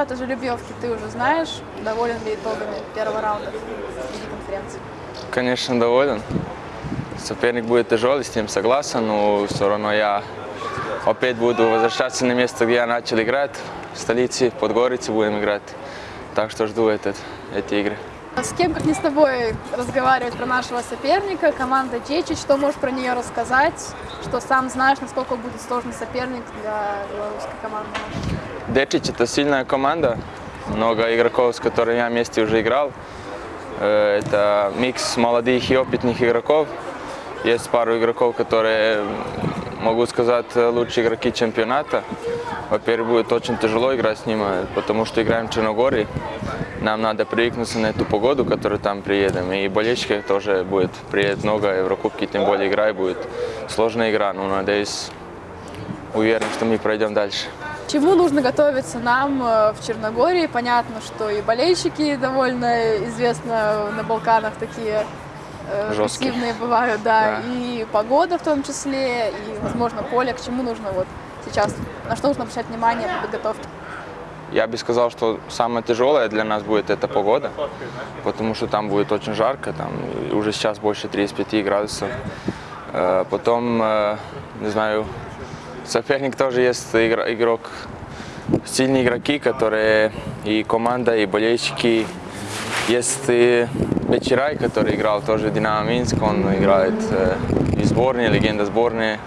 результаты жеребьевки ты уже знаешь. Доволен ли итогами первого раунда Лиги конференции? Конечно, доволен. Соперник будет тяжелый, с ним согласен, но все равно я опять буду возвращаться на место, где я начал играть. В столице, в Подгорице будем играть. Так что жду этот, эти игры. С кем, как не с тобой, разговаривать про нашего соперника, команда Чечи, что можешь про нее рассказать, что сам знаешь, насколько будет сложный соперник для белорусской команды? Дечич это сильная команда, много игроков, с которыми я вместе уже играл. Э, Это микс молодых и опытных игроков. Есть пару игроков, которые, могу сказать, лучшие игроки чемпионата. Во-первых, будет очень тяжело играть с ними, потому что играем в Черногории. Нам надо привыкнуться на эту погоду, которую там приедем. И болельщиков тоже будет приедет много, Еврокубки, тем более игра будет сложная игра. Но надеюсь, уверен, что мы пройдем дальше. Чему нужно готовиться нам э, в Черногории? Понятно, что и болельщики довольно известно на Балканах такие э, Жесткие. бывают, да, Да. и погода в том числе, и, возможно, поле. К чему нужно вот сейчас, на что нужно обращать внимание при подготовке? Я бы сказал, что самое тяжелое для нас будет эта погода, потому что там будет очень жарко, там уже сейчас больше 35 градусов. Э, Потом, э, не знаю, соперник тоже есть игр- игрок, сильные игроки, которые и команда, и болельщики. Есть и Бечирай, который играл тоже в Динамо Минск, он играет э, и сборной, легенда сборной,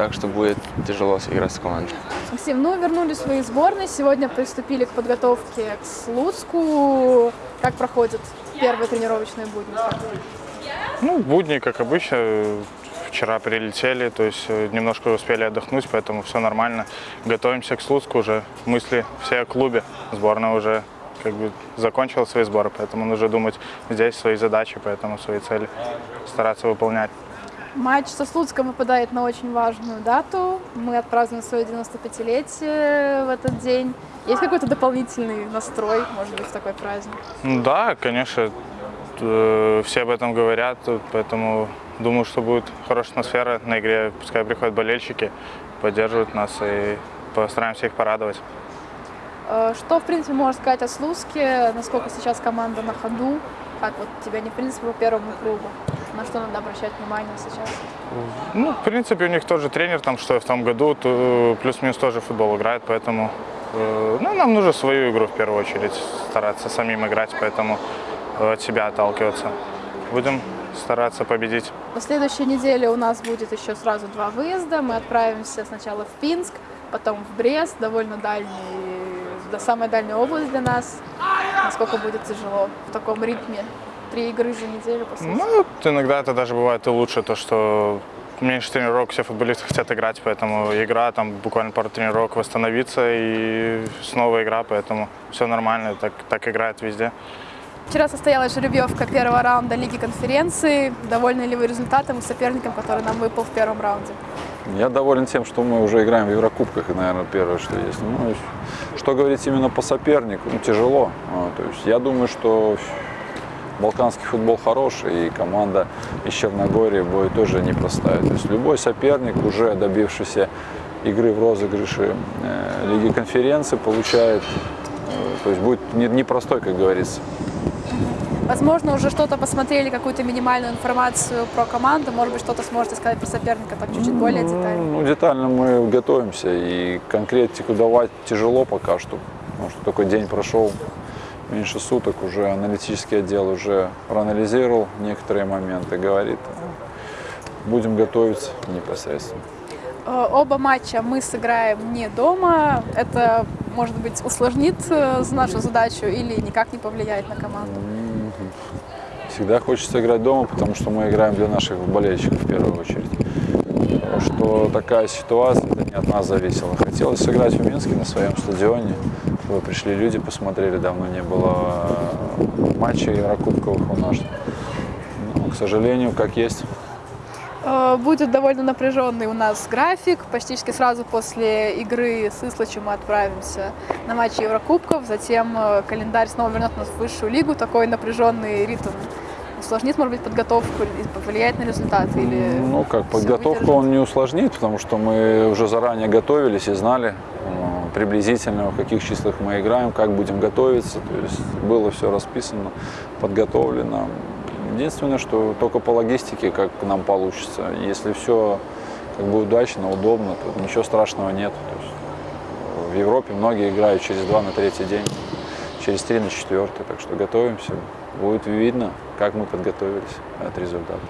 так что будет тяжело сыграть с командой. Максим, ну вернулись в свои сборные, сегодня приступили к подготовке к Слуцку. Как проходят первые тренировочные будни? Ну, будни, как обычно. Вчера прилетели, то есть э, немножко успели отдохнуть, поэтому все нормально. Готовимся к Слуцку уже. Мысли все о клубе. Сборная уже как бы закончила свои сборы, поэтому нужно думать здесь свои задачи, поэтому свои цели стараться выполнять. Матч со Слуцком выпадает на очень важную дату. Мы отпразднуем свое 95-летие в этот день. Есть какой-то дополнительный настрой, может быть, в такой праздник? Да, конечно, э, все об этом говорят, поэтому думаю, что будет хорошая атмосфера на игре. Пускай приходят болельщики, поддерживают нас и постараемся их порадовать. Э, Что, в принципе, можно сказать о Слуцке? Насколько сейчас команда на ходу? Как вот тебя не, в принципе, по первому кругу? На что надо обращать внимание сейчас? Ну, в принципе, у них тоже тренер, там, что и в том году, плюс-минус тоже футбол играет, поэтому э, ну, нам нужно свою игру в первую очередь стараться самим играть, поэтому э, от себя отталкиваться. Будем стараться победить. На следующей неделе у нас будет еще сразу два выезда. Мы отправимся сначала в Пинск, потом в Брест, довольно дальний, да, самая дальняя область для нас. Насколько будет тяжело в таком ритме? Три игры за неделю, по сути. Ну, иногда это даже бывает и лучше, то, что меньше тренировок, все футболисты хотят играть, поэтому игра, там буквально пару тренировок восстановиться и снова игра, поэтому все нормально, так, так играет везде. Вчера состоялась жеребьевка первого раунда Лиги конференции. Довольны ли вы результатом и соперником, который нам выпал в первом раунде? Я доволен тем, что мы уже играем в Еврокубках, и, наверное, первое, что есть. Ну, что говорить именно по сопернику, ну, тяжело. А, То есть я думаю, что балканский футбол хороший, и команда из Черногории будет тоже непростая. То есть любой соперник, уже добившийся игры в розыгрыше э, Лиги конференции, получает, э, то есть будет не- непростой, как говорится. Возможно, уже что-то посмотрели, какую-то минимальную информацию про команду. Может быть, что-то сможете сказать про соперника так чуть-чуть более детально. Ну, детально мы готовимся, и конкретику давать тяжело пока что, потому что только день прошел, меньше суток, уже аналитический отдел уже проанализировал некоторые моменты, говорит, будем готовиться непосредственно. Э, Оба матча мы сыграем не дома. Это, может быть, усложнит э, нашу задачу или никак не повлияет на команду? Всегда хочется играть дома, потому что мы играем для наших болельщиков в первую очередь. Что такая ситуация, это не от нас зависело. Хотелось сыграть в Минске на своем стадионе, чтобы пришли люди, посмотрели, давно не было э, матчей Еврокубковых у нас. Но, к сожалению, как есть. Э, Будет довольно напряженный у нас график. Почти сразу после игры с Ислачем мы отправимся на матчи Еврокубков. Затем э, календарь снова вернет нас в высшую лигу. Такой напряженный ритм усложнит, может быть, подготовку или повлияет на результат? Или Ну, как подготовку выдержит? он не усложнит, потому что мы уже заранее готовились и знали. Приблизительно, в каких числах мы играем, как будем готовиться. То есть было все расписано, подготовлено. Единственное, что только по логистике, как нам получится. Если все как бы удачно, удобно, то ничего страшного нет. То есть в Европе многие играют через два на третий день, через три на четвертый. Так что готовимся. Будет видно, как мы подготовились от результата.